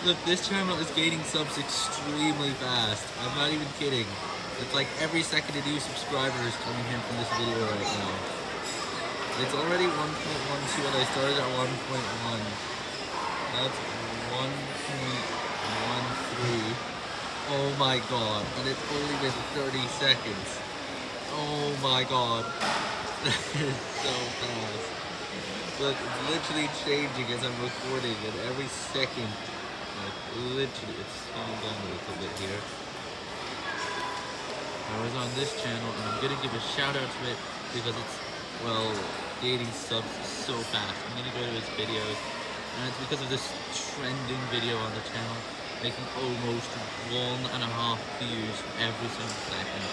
Look, this channel is gaining subs extremely fast. I'm not even kidding. It's like every second a new subscriber is coming in from this video right now. It's already 1.12 and I started at 1.1. That's 1.13. Oh my god, and it's only been 30 seconds. Oh my god. so fast. Look, it's literally changing as I'm recording, and every second, like, literally, it's slowing down a little bit here. I was on this channel, and I'm gonna give a shout out to it, because it's, well, gaining subs so fast. I'm gonna go to his videos, and it's because of this trending video on the channel, making almost one and a half views every single second.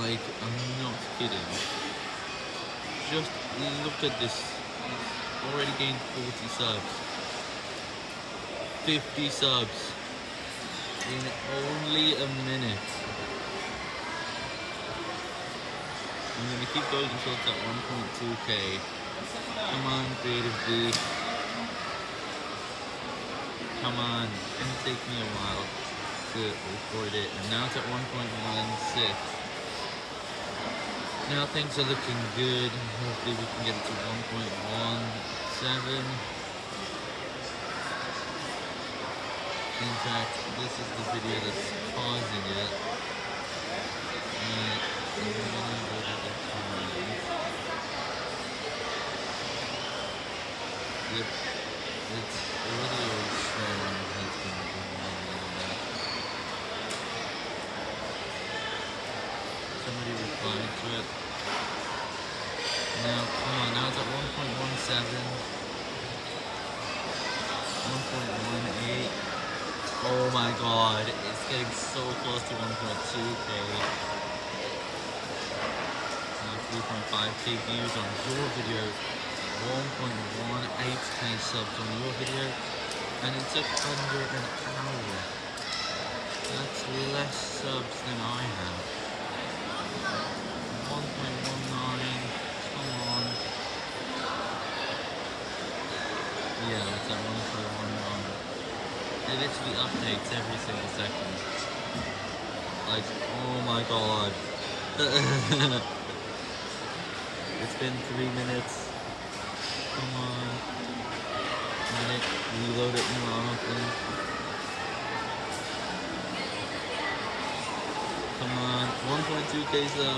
Like, I'm not kidding. Just look at this. Already gained 40 subs. 50 subs. In only a minute. I'm gonna keep going until it's at 1.2k. Come on, Creative D. Come on. It's gonna take me a while to record it. And now it's at 1.16. Now things are looking good. Hopefully we can get it to 1.17. In fact, this is the video that's causing it. And. It's has been. Somebody replied to it. Now, come on, now it's at 1.17. 1.18. Oh my god, it's getting so close to 1.2k. 3.5k views on your video. 1.18k subs on your video. And it took under an hour. That's less subs than I have. 1.19, come on. Yeah, it's at 1.19. It literally updates every single second. Like, oh my god. it's been three minutes. Come on. Minute, reload it more often. Come on, 1.2k subs.